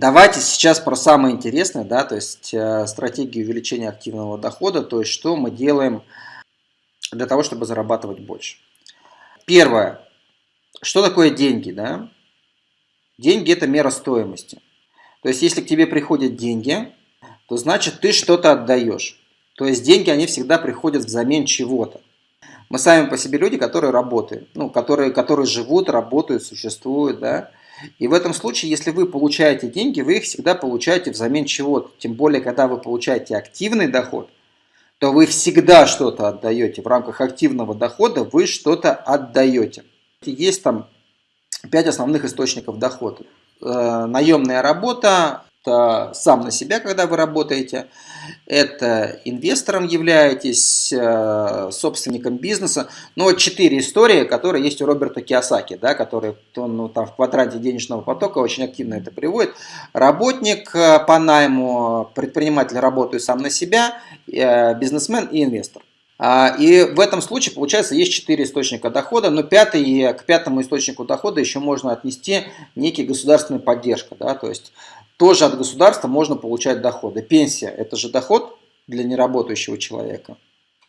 Давайте сейчас про самое интересное, да, то есть э, стратегию увеличения активного дохода, то есть что мы делаем для того, чтобы зарабатывать больше. Первое. Что такое деньги, да? Деньги – это мера стоимости. То есть, если к тебе приходят деньги, то значит ты что-то отдаешь. То есть, деньги, они всегда приходят взамен чего-то. Мы сами по себе люди, которые работают, ну, которые, которые живут, работают, существуют, да. И в этом случае, если вы получаете деньги, вы их всегда получаете взамен чего-то. Тем более, когда вы получаете активный доход, то вы всегда что-то отдаете. В рамках активного дохода вы что-то отдаете. Есть там пять основных источников дохода. Э, наемная работа, сам на себя, когда вы работаете, это инвестором являетесь, э, собственником бизнеса. Ну вот четыре истории, которые есть у Роберта Киосаки, да, который он ну, там в квадранте денежного потока очень активно это приводит. Работник э, по найму, предприниматель работает сам на себя, бизнесмен и инвестор. А, и в этом случае, получается, есть четыре источника дохода, но пятый, к пятому источнику дохода еще можно отнести некий государственная поддержка. Да? То есть тоже от государства можно получать доходы. Пенсия – это же доход для неработающего человека.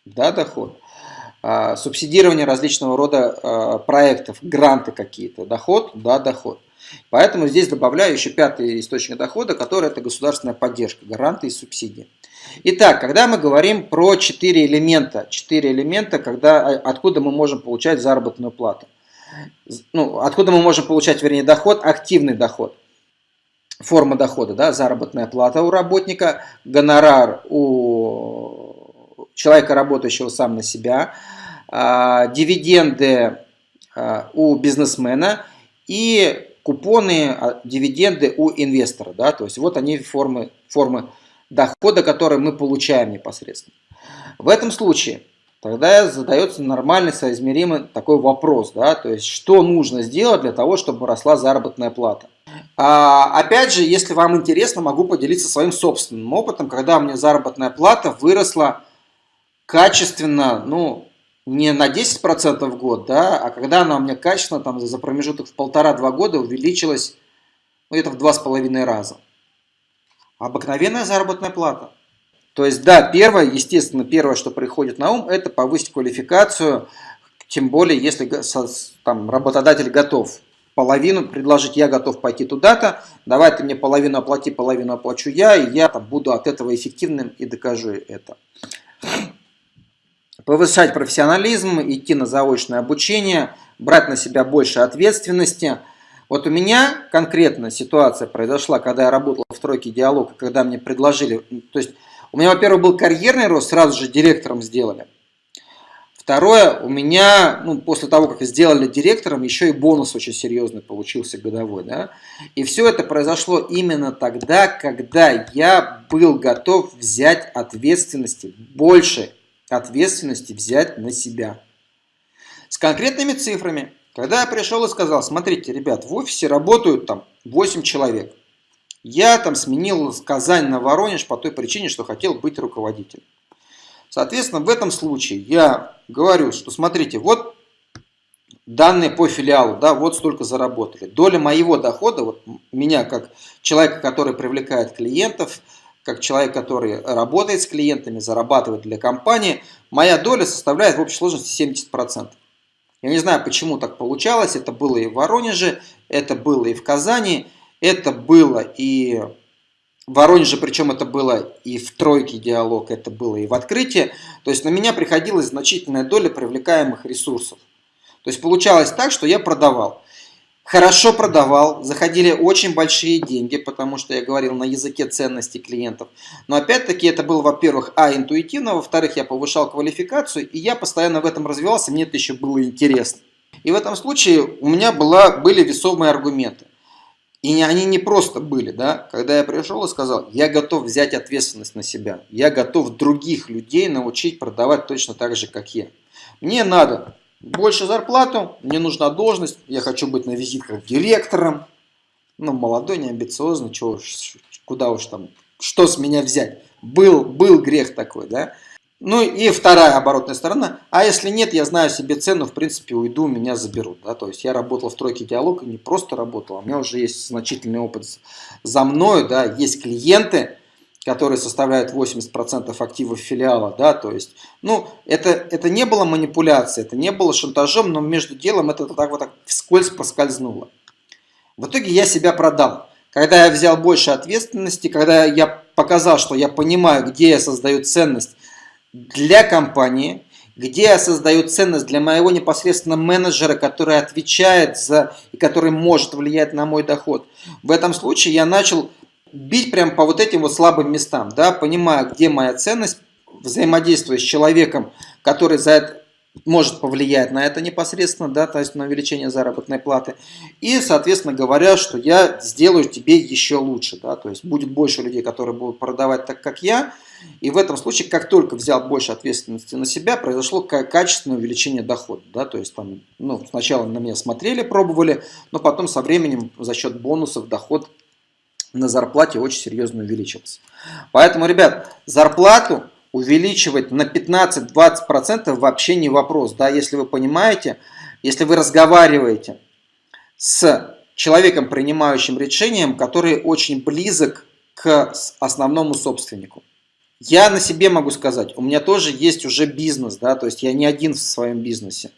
Да, доход. А, субсидирование различного рода а, проектов, гранты какие-то. Доход, да, доход. Поэтому здесь добавляю еще пятый источник дохода, который это государственная поддержка, гранты и субсидии. Итак, когда мы говорим про четыре элемента, четыре элемента, когда, а, откуда мы можем получать заработную плату. Ну, откуда мы можем получать, вернее, доход, активный доход. Форма дохода, да, заработная плата у работника, гонорар у человека, работающего сам на себя, а, дивиденды а, у бизнесмена и купоны, а, дивиденды у инвестора. Да? То есть вот они формы, формы дохода, которые мы получаем непосредственно. В этом случае тогда задается нормальный, соизмеримый такой вопрос. Да? То есть что нужно сделать для того, чтобы росла заработная плата. А, опять же, если вам интересно, могу поделиться своим собственным опытом, когда у меня заработная плата выросла качественно, ну, не на 10% в год, да, а когда она у меня качественно там, за промежуток в полтора-два года увеличилась ну, где-то в два с половиной раза. Обыкновенная заработная плата. То есть, да, первое, естественно, первое, что приходит на ум, это повысить квалификацию, тем более, если там, работодатель готов половину предложить, я готов пойти туда-то, давай ты мне половину оплати, половину оплачу я, и я там, буду от этого эффективным и докажу это повышать профессионализм, идти на заочное обучение, брать на себя больше ответственности. Вот у меня конкретно ситуация произошла, когда я работал в тройке диалога, когда мне предложили, то есть у меня, во-первых, был карьерный рост, сразу же директором сделали. Второе, у меня, ну, после того, как сделали директором, еще и бонус очень серьезный получился годовой. Да? И все это произошло именно тогда, когда я был готов взять ответственности больше ответственности взять на себя. С конкретными цифрами. Когда я пришел и сказал, смотрите, ребят, в офисе работают там 8 человек. Я там сменил Казань на Воронеж по той причине, что хотел быть руководителем. Соответственно, в этом случае я говорю, что смотрите, вот данные по филиалу, да, вот столько заработали. Доля моего дохода, вот меня как человека, который привлекает клиентов, как человек, который работает с клиентами, зарабатывает для компании, моя доля составляет в общей сложности 70%. Я не знаю, почему так получалось. Это было и в Воронеже, это было и в Казани, это было и в Воронеже, причем это было и в тройке диалог, это было и в открытии. То есть на меня приходилась значительная доля привлекаемых ресурсов. То есть получалось так, что я продавал хорошо продавал, заходили очень большие деньги, потому что я говорил на языке ценностей клиентов. Но опять-таки это было, во-первых, а, интуитивно, во-вторых, я повышал квалификацию, и я постоянно в этом развивался, мне это еще было интересно. И в этом случае у меня была, были весомые аргументы. И они не просто были, да, когда я пришел и сказал, я готов взять ответственность на себя, я готов других людей научить продавать точно так же, как я. Мне надо больше зарплату, мне нужна должность, я хочу быть на визитках директором. Ну, молодой, не амбициозный, чего, куда уж там, что с меня взять. Был, был грех такой, да. Ну и вторая оборотная сторона. А если нет, я знаю себе цену, в принципе, уйду, меня заберут. Да? То есть я работал в тройке диалог и не просто работал, а у меня уже есть значительный опыт за мною, да, есть клиенты, которые составляют 80% активов филиала, да, то есть, ну, это, это не было манипуляцией, это не было шантажом, но между делом это так вот так вскользь поскользнуло. В итоге я себя продал. Когда я взял больше ответственности, когда я показал, что я понимаю, где я создаю ценность для компании, где я создаю ценность для моего непосредственно менеджера, который отвечает за и который может влиять на мой доход. В этом случае я начал бить прям по вот этим вот слабым местам, да, понимая, где моя ценность, взаимодействуя с человеком, который за это может повлиять на это непосредственно, да, то есть на увеличение заработной платы. И, соответственно, говоря, что я сделаю тебе еще лучше, да, то есть будет больше людей, которые будут продавать так, как я. И в этом случае, как только взял больше ответственности на себя, произошло качественное увеличение дохода, да, то есть там, ну, сначала на меня смотрели, пробовали, но потом со временем за счет бонусов доход на зарплате очень серьезно увеличился. Поэтому, ребят, зарплату увеличивать на 15-20% вообще не вопрос. Да, если вы понимаете, если вы разговариваете с человеком, принимающим решением, который очень близок к основному собственнику. Я на себе могу сказать, у меня тоже есть уже бизнес, да, то есть я не один в своем бизнесе.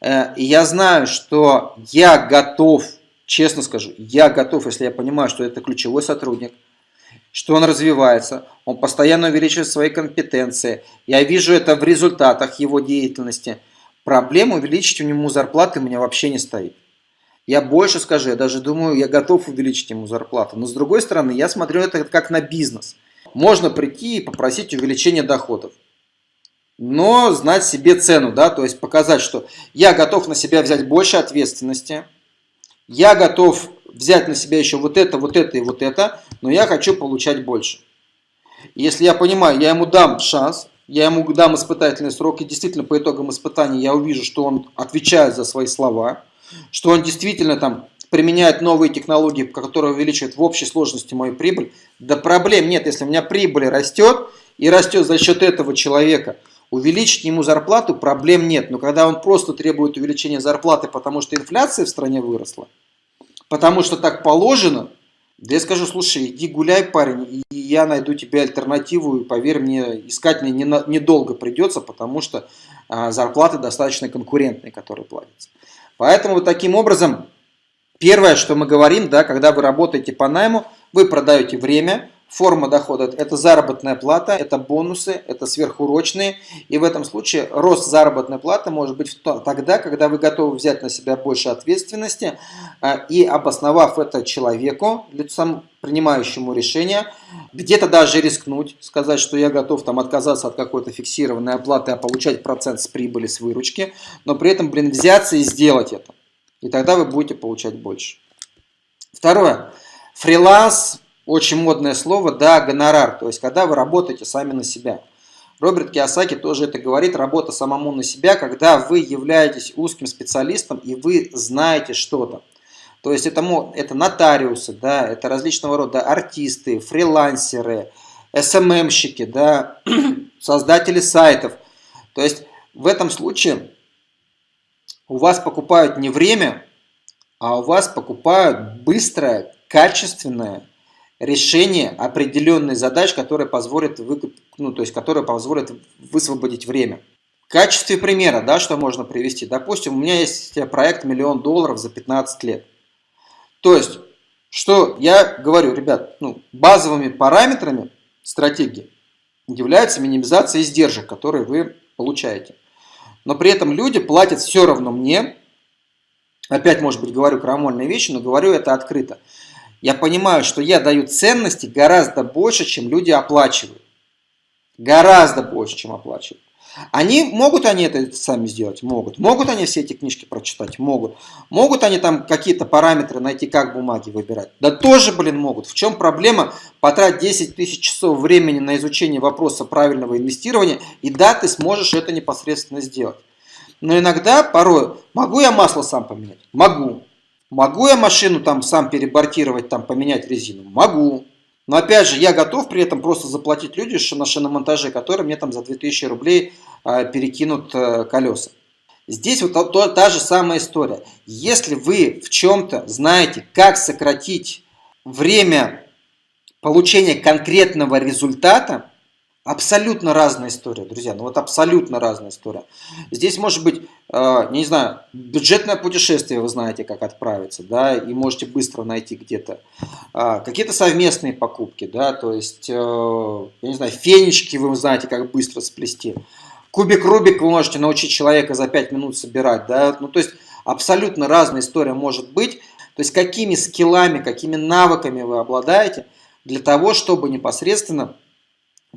Э, и я знаю, что я готов честно скажу, я готов, если я понимаю, что это ключевой сотрудник, что он развивается, он постоянно увеличивает свои компетенции, я вижу это в результатах его деятельности, проблем увеличить у него зарплаты у меня вообще не стоит. Я больше скажу, я даже думаю, я готов увеличить ему зарплату. Но с другой стороны, я смотрю это как на бизнес. Можно прийти и попросить увеличения доходов. Но знать себе цену, да, то есть показать, что я готов на себя взять больше ответственности, я готов взять на себя еще вот это, вот это и вот это, но я хочу получать больше. Если я понимаю, я ему дам шанс, я ему дам испытательный срок, и действительно по итогам испытания я увижу, что он отвечает за свои слова, что он действительно там применяет новые технологии, которые увеличивают в общей сложности мою прибыль, да проблем нет, если у меня прибыль растет, и растет за счет этого человека – Увеличить ему зарплату проблем нет, но когда он просто требует увеличения зарплаты, потому что инфляция в стране выросла, потому что так положено, да я скажу, слушай, иди гуляй, парень, и я найду тебе альтернативу, и поверь мне, искать мне недолго придется, потому что а, зарплаты достаточно конкурентные, которые платятся. Поэтому вот таким образом, первое, что мы говорим, да, когда вы работаете по найму, вы продаете время, Форма дохода – это заработная плата, это бонусы, это сверхурочные. И в этом случае рост заработной платы может быть тогда, когда вы готовы взять на себя больше ответственности а, и обосновав это человеку, лицом принимающему решение, где-то даже рискнуть, сказать, что я готов там отказаться от какой-то фиксированной оплаты, а получать процент с прибыли, с выручки, но при этом, блин, взяться и сделать это. И тогда вы будете получать больше. Второе. Фриланс очень модное слово, да, гонорар, то есть когда вы работаете сами на себя. Роберт Киосаки тоже это говорит, работа самому на себя, когда вы являетесь узким специалистом и вы знаете что-то. То есть это, это нотариусы, да, это различного рода артисты, фрилансеры, СММщики, да, создатели сайтов. То есть в этом случае у вас покупают не время, а у вас покупают быстрое, качественное решение определенной задач, которые позволят, выкуп, ну, то есть, которые позволят высвободить время. В качестве примера, да, что можно привести. Допустим, у меня есть проект миллион долларов за 15 лет. То есть, что я говорю, ребят, ну, базовыми параметрами стратегии является минимизация издержек, которые вы получаете. Но при этом люди платят все равно мне, опять, может быть, говорю крамольные вещи, но говорю это открыто я понимаю, что я даю ценности гораздо больше, чем люди оплачивают. Гораздо больше, чем оплачивают. Они, могут они это сами сделать? Могут. Могут они все эти книжки прочитать? Могут. Могут они там какие-то параметры найти, как бумаги выбирать? Да тоже, блин, могут. В чем проблема потратить 10 тысяч часов времени на изучение вопроса правильного инвестирования, и да, ты сможешь это непосредственно сделать. Но иногда, порой, могу я масло сам поменять? Могу. Могу я машину там сам перебортировать, там поменять резину? Могу. Но опять же, я готов при этом просто заплатить люди на шиномонтаже, которые мне там за 2000 рублей а, перекинут а, колеса. Здесь вот та, та же самая история. Если вы в чем-то знаете, как сократить время получения конкретного результата, Абсолютно разная история, друзья. Ну вот абсолютно разная история. Здесь может быть, э, не знаю, бюджетное путешествие, вы знаете, как отправиться, да, и можете быстро найти где-то. Э, Какие-то совместные покупки, да, то есть, э, я не знаю, фенечки вы знаете, как быстро сплести. Кубик Рубик вы можете научить человека за 5 минут собирать, да, ну то есть абсолютно разная история может быть. То есть какими скиллами, какими навыками вы обладаете для того, чтобы непосредственно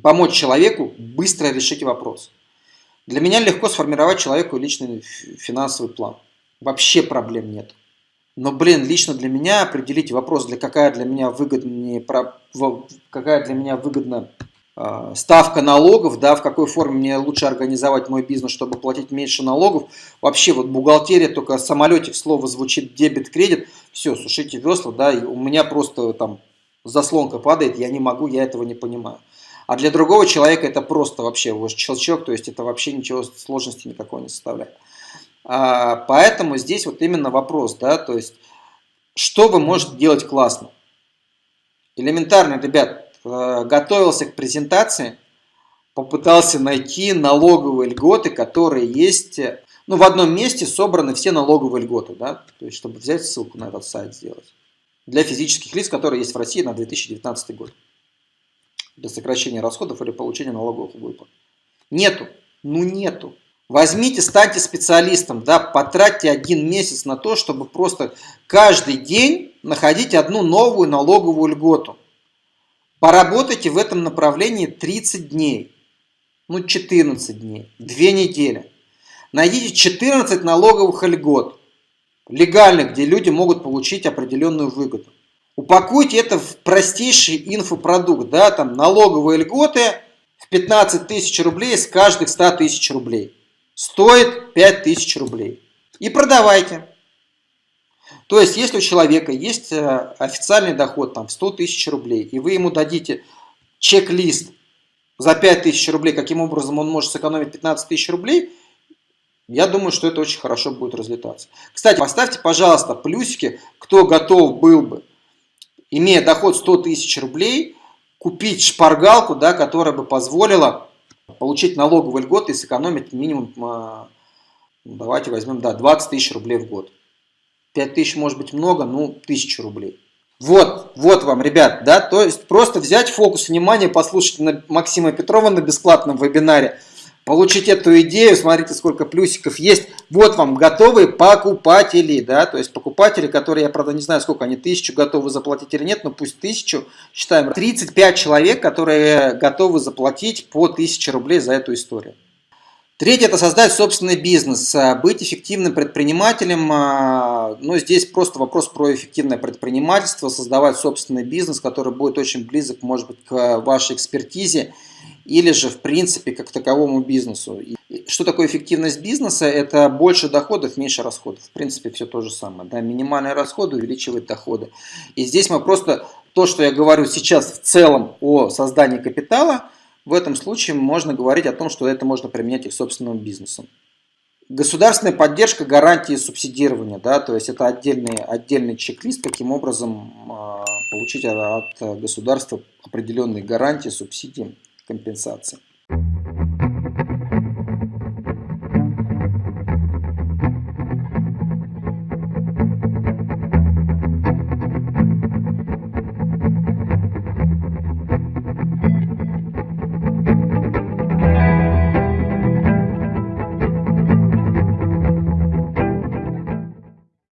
помочь человеку быстро решить вопрос. Для меня легко сформировать человеку личный финансовый план. Вообще проблем нет. Но, блин, лично для меня определить вопрос, для какая для меня выгоднее, какая для меня выгодна э, ставка налогов, да, в какой форме мне лучше организовать мой бизнес, чтобы платить меньше налогов. Вообще вот бухгалтерия, только самолетик слово звучит дебет-кредит, все, сушите весла, да, и у меня просто там заслонка падает, я не могу, я этого не понимаю. А для другого человека это просто вообще вот щелчок, то есть это вообще ничего сложности никакой не составляет. А, поэтому здесь вот именно вопрос, да, то есть что вы можете делать классно. Элементарно, ребят, э, готовился к презентации, попытался найти налоговые льготы, которые есть, ну, в одном месте собраны все налоговые льготы, да, то есть, чтобы взять ссылку на этот сайт сделать. Для физических лиц, которые есть в России на 2019 год для сокращения расходов или получения налоговых выплат. Нету. Ну нету. Возьмите, станьте специалистом, да, потратьте один месяц на то, чтобы просто каждый день находить одну новую налоговую льготу. Поработайте в этом направлении 30 дней, ну 14 дней, 2 недели. Найдите 14 налоговых льгот, легальных, где люди могут получить определенную выгоду. Упакуйте это в простейший инфопродукт, да, там налоговые льготы в 15 тысяч рублей с каждых 100 тысяч рублей. Стоит 5 тысяч рублей. И продавайте. То есть, если у человека есть э, официальный доход там, в 100 тысяч рублей, и вы ему дадите чек-лист за 5 тысяч рублей, каким образом он может сэкономить 15 тысяч рублей, я думаю, что это очень хорошо будет разлетаться. Кстати, поставьте, пожалуйста, плюсики, кто готов был бы имея доход 100 тысяч рублей, купить шпаргалку, да, которая бы позволила получить налоговый льгот и сэкономить минимум, а, давайте возьмем, да, 20 тысяч рублей в год. 5 тысяч может быть много, ну, 1000 рублей. Вот, вот вам, ребят, да, то есть просто взять фокус внимания, послушать Максима Петрова на бесплатном вебинаре, получить эту идею, смотрите, сколько плюсиков есть. Вот вам готовые покупатели, да, то есть покупатели, которые, я правда не знаю, сколько они, тысячу готовы заплатить или нет, но пусть тысячу, считаем, 35 человек, которые готовы заплатить по 1000 рублей за эту историю. Третье – это создать собственный бизнес, быть эффективным предпринимателем. А, ну, здесь просто вопрос про эффективное предпринимательство, создавать собственный бизнес, который будет очень близок, может быть, к вашей экспертизе или же, в принципе, как таковому бизнесу. Что такое эффективность бизнеса? Это больше доходов, меньше расходов. В принципе, все то же самое. Да? Минимальные расходы увеличивают доходы. И здесь мы просто, то, что я говорю сейчас в целом о создании капитала, в этом случае можно говорить о том, что это можно применять и к собственному бизнесу. Государственная поддержка, гарантии субсидирования, да, то есть это отдельный, отдельный чек-лист, каким образом э, получить от государства определенные гарантии, субсидии компенсации.